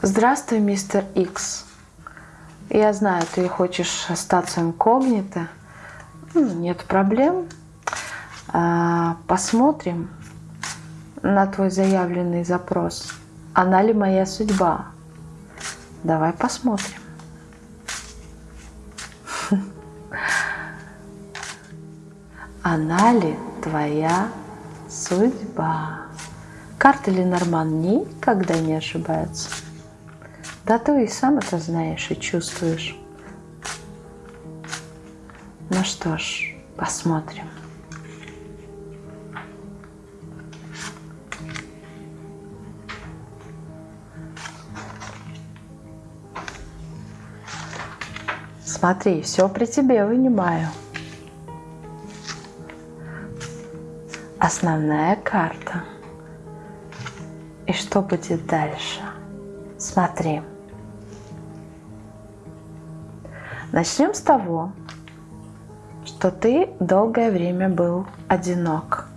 Здравствуй, мистер Икс. Я знаю, ты хочешь остаться инкогнито. Ну, нет проблем. А, посмотрим на твой заявленный запрос. Она ли моя судьба? Давай посмотрим. Она ли твоя судьба? Карта Ленорман никогда не ошибается. Да ты и сам это знаешь и чувствуешь. Ну что ж, посмотрим. Смотри, все при тебе вынимаю. Основная карта. И что будет дальше? Смотри. Начнем с того, что ты долгое время был одинок.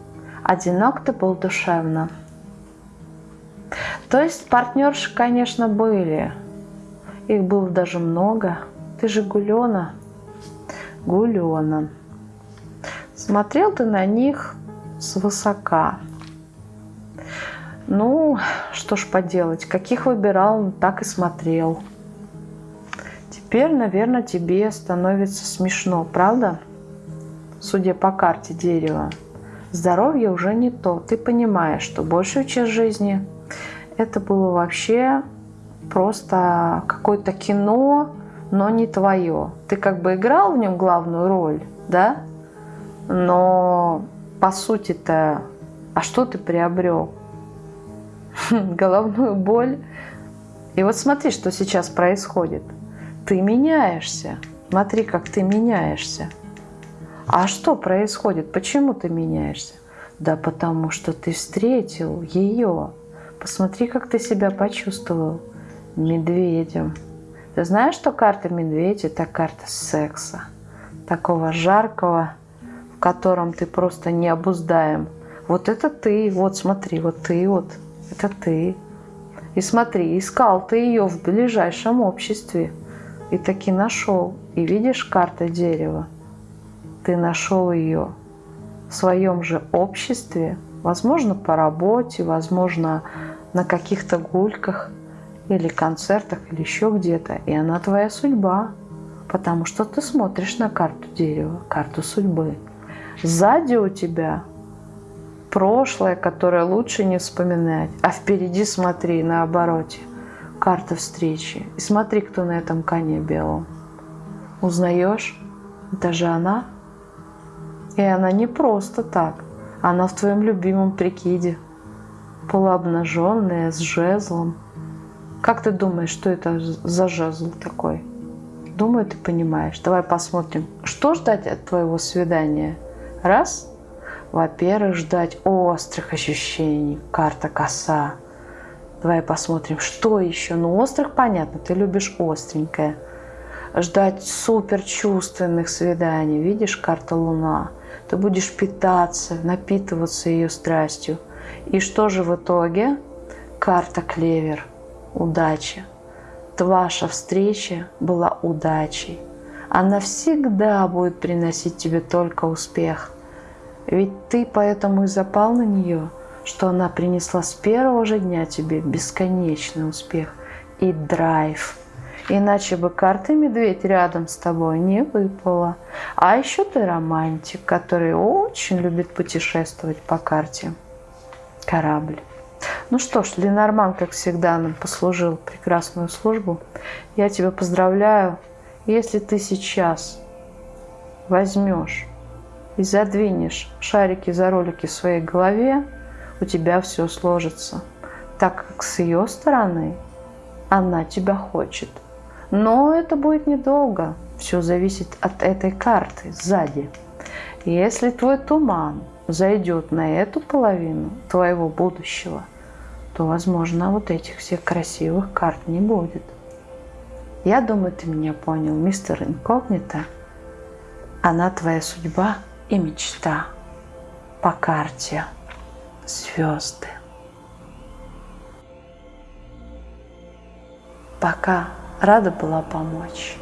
Одинок ты был душевно. То есть партнерши, конечно, были. Их было даже много. Ты же гулена. Гулена. Смотрел ты на них свысока. Ну, что ж поделать, каких выбирал, так и смотрел. Теперь, наверное, тебе становится смешно, правда? Судя по карте дерева. Здоровье уже не то. Ты понимаешь, что большую часть жизни это было вообще просто какое-то кино, но не твое. Ты как бы играл в нем главную роль, да? Но по сути-то, а что ты приобрел? Головную боль. И вот смотри, что сейчас происходит. Ты меняешься. Смотри, как ты меняешься. А что происходит? Почему ты меняешься? Да потому что ты встретил ее. Посмотри, как ты себя почувствовал медведем. Ты знаешь, что карта медведя – это карта секса. Такого жаркого, в котором ты просто не обуздаем. Вот это ты, вот смотри, вот ты, вот это ты. И смотри, искал ты ее в ближайшем обществе. И таки нашел. И видишь карта дерева? Ты нашел ее в своем же обществе, возможно, по работе, возможно, на каких-то гульках или концертах, или еще где-то. И она твоя судьба, потому что ты смотришь на карту дерева, карту судьбы. Сзади у тебя прошлое, которое лучше не вспоминать, а впереди смотри на обороте. Карта встречи. И смотри, кто на этом коне белом. Узнаешь? Это же она. И она не просто так. Она в твоем любимом прикиде. Полуобнаженная, с жезлом. Как ты думаешь, что это за жезл такой? Думаю, ты понимаешь. Давай посмотрим, что ждать от твоего свидания. Раз – во-первых, ждать острых ощущений. Карта коса. Давай посмотрим, что еще. Ну, острых, понятно, ты любишь остренькое. Ждать супер чувственных свиданий. Видишь, карта луна. Ты будешь питаться, напитываться ее страстью. И что же в итоге? Карта клевер. Удача. Ваша встреча была удачей. Она всегда будет приносить тебе только успех – ведь ты поэтому и запал на нее, что она принесла с первого же дня тебе бесконечный успех и драйв. Иначе бы карты медведь рядом с тобой не выпала. А еще ты романтик, который очень любит путешествовать по карте. Корабль. Ну что ж, Ленорман, как всегда, нам послужил прекрасную службу. Я тебя поздравляю. Если ты сейчас возьмешь и задвинешь шарики за ролики в своей голове, у тебя все сложится, так как с ее стороны она тебя хочет. Но это будет недолго, все зависит от этой карты сзади. Если твой туман зайдет на эту половину твоего будущего, то, возможно, вот этих всех красивых карт не будет. Я думаю, ты меня понял, мистер Инкогнито. Она твоя судьба – и мечта по карте звезды. Пока. Рада была помочь.